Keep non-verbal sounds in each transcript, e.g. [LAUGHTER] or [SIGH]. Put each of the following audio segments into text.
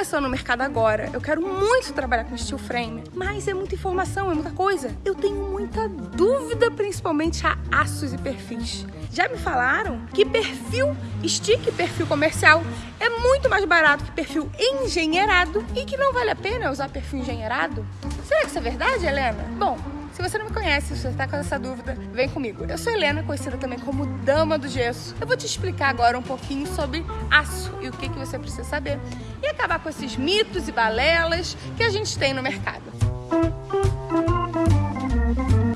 começando no mercado agora, eu quero muito trabalhar com steel frame, mas é muita informação, é muita coisa. Eu tenho muita dúvida, principalmente a aços e perfis. Já me falaram que perfil stick, perfil comercial, é muito mais barato que perfil engenheirado e que não vale a pena usar perfil engenheirado? Será que isso é verdade, Helena? Bom, se você não me conhece, se você está com essa dúvida, vem comigo. Eu sou Helena, conhecida também como Dama do Gesso. Eu vou te explicar agora um pouquinho sobre aço e o que, que você precisa saber. E acabar com esses mitos e balelas que a gente tem no mercado.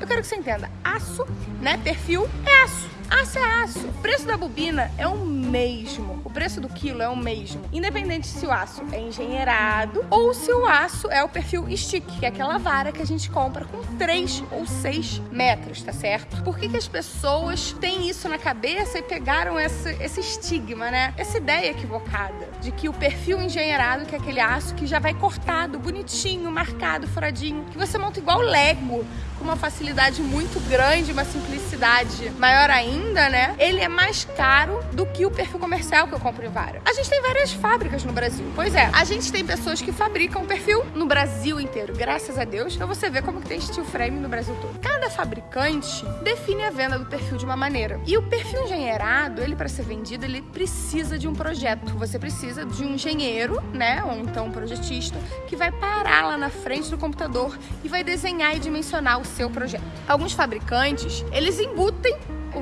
Eu quero que você entenda, aço, né, perfil é aço. Aço é aço. O preço da bobina é o mesmo. O preço do quilo é o mesmo. Independente se o aço é engenheirado ou se o aço é o perfil stick, que é aquela vara que a gente compra com 3 ou 6 metros, tá certo? Por que, que as pessoas têm isso na cabeça e pegaram esse, esse estigma, né? Essa ideia equivocada de que o perfil engenheirado, que é aquele aço que já vai cortado, bonitinho, marcado, furadinho, que você monta igual Lego, com uma facilidade muito grande, uma simplicidade maior ainda, né? Ele é mais caro do que o perfil comercial que eu compro em Vara. A gente tem várias fábricas no Brasil. Pois é, a gente tem pessoas que fabricam perfil no Brasil inteiro, graças a Deus. Então você vê como que tem steel frame no Brasil todo. Cada fabricante define a venda do perfil de uma maneira. E o perfil engenheirado, ele para ser vendido, ele precisa de um projeto. Você precisa de um engenheiro, né, ou então um projetista, que vai parar lá na frente do computador e vai desenhar e dimensionar o seu projeto. Alguns fabricantes, eles embutem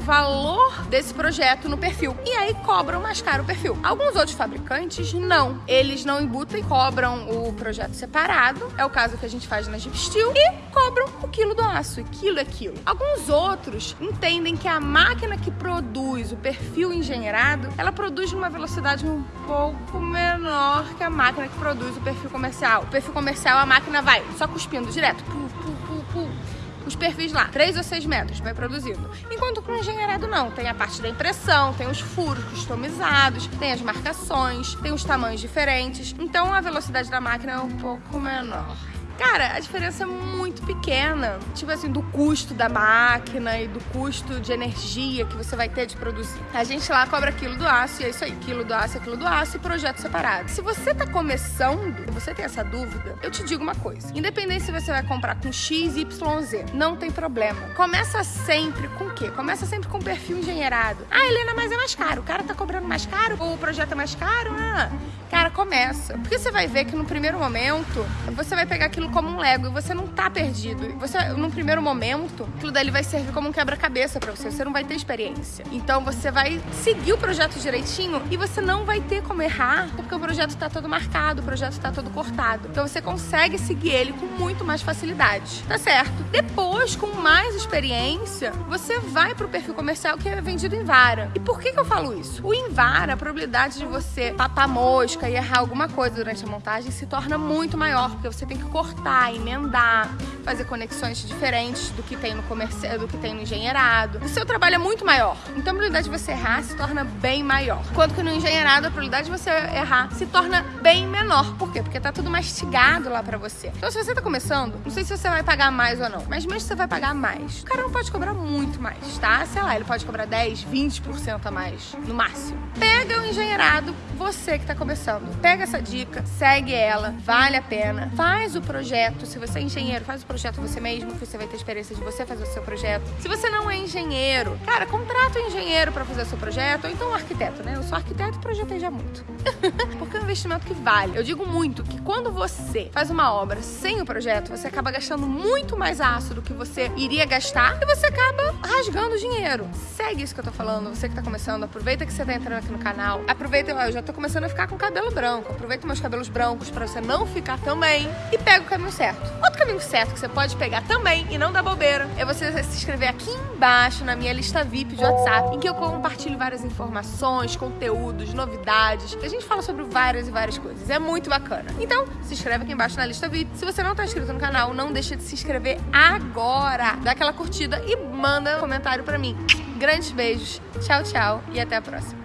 valor desse projeto no perfil e aí cobram mais caro o perfil. Alguns outros fabricantes não. Eles não embutam e cobram o projeto separado, é o caso que a gente faz na Steel, e cobram o quilo do aço, e quilo é quilo. Alguns outros entendem que a máquina que produz o perfil engenheirado, ela produz numa velocidade um pouco menor que a máquina que produz o perfil comercial. O perfil comercial, a máquina vai só cuspindo direto, pu, pu, pu, pu os perfis lá, 3 ou 6 metros, vai produzindo. Enquanto com o engenheirado não, tem a parte da impressão, tem os furos customizados, tem as marcações, tem os tamanhos diferentes, então a velocidade da máquina é um pouco menor. Cara, a diferença é muito pequena. Tipo assim, do custo da máquina e do custo de energia que você vai ter de produzir. A gente lá cobra quilo do aço e é isso aí. Quilo do aço é quilo do aço e projeto separado. Se você tá começando você tem essa dúvida, eu te digo uma coisa. Independente se você vai comprar com X, Y, Z, não tem problema. Começa sempre com o quê? Começa sempre com perfil engenheirado. Ah, Helena, mas é mais caro. O cara tá cobrando mais caro? Ou o projeto é mais caro? Ah, cara, começa. Porque você vai ver que no primeiro momento, você vai pegar aquilo como um Lego e você não tá perdido. Você, num primeiro momento, aquilo dali vai servir como um quebra-cabeça para você. Você não vai ter experiência. Então você vai seguir o projeto direitinho e você não vai ter como errar, porque o projeto tá todo marcado, o projeto tá todo cortado. Então você consegue seguir ele com muito mais facilidade. Tá certo? Depois, com mais experiência, você vai pro perfil comercial que é vendido em vara. E por que, que eu falo isso? O em vara, a probabilidade de você papar mosca e errar alguma coisa durante a montagem se torna muito maior, porque você tem que cortar cortar, emendar, fazer conexões diferentes do que tem no comercial, do que tem no engenheirado. O seu trabalho é muito maior, então a probabilidade de você errar se torna bem maior. Enquanto que no engenheirado a probabilidade de você errar se torna bem menor. Por quê? Porque tá tudo mastigado lá pra você. Então se você tá começando, não sei se você vai pagar mais ou não, mas mesmo se você vai pagar mais, o cara não pode cobrar muito mais, tá? Sei lá, ele pode cobrar 10, 20% a mais, no máximo. Pega o engenheirado, você que tá começando, pega essa dica, segue ela, vale a pena, faz o projeto projeto. Se você é engenheiro, faz o projeto você mesmo, que você vai ter experiência de você fazer o seu projeto. Se você não é engenheiro, cara, contrata um engenheiro para fazer o seu projeto, ou então um arquiteto, né? Eu sou arquiteto e projetei já muito. [LAUGHS] Porque é um investimento que vale. Eu digo muito que quando você faz uma obra sem o projeto, você acaba gastando muito mais aço do que você iria gastar e você acaba rasgando dinheiro. Segue isso que eu tô falando, você que tá começando, aproveita que você tá entrando aqui no canal. Aproveita, eu já tô começando a ficar com cabelo branco. Aproveita meus cabelos brancos para você não ficar também e pega o caminho certo. Outro caminho certo que você pode pegar também e não dar bobeira é você se inscrever aqui embaixo na minha lista VIP de WhatsApp, em que eu compartilho várias informações, conteúdos, novidades, a gente fala sobre várias e várias coisas. É muito bacana. Então, se inscreve aqui embaixo na lista VIP. Se você não está inscrito no canal, não deixa de se inscrever agora. Dá aquela curtida e manda um comentário para mim. Grandes beijos, tchau, tchau e até a próxima.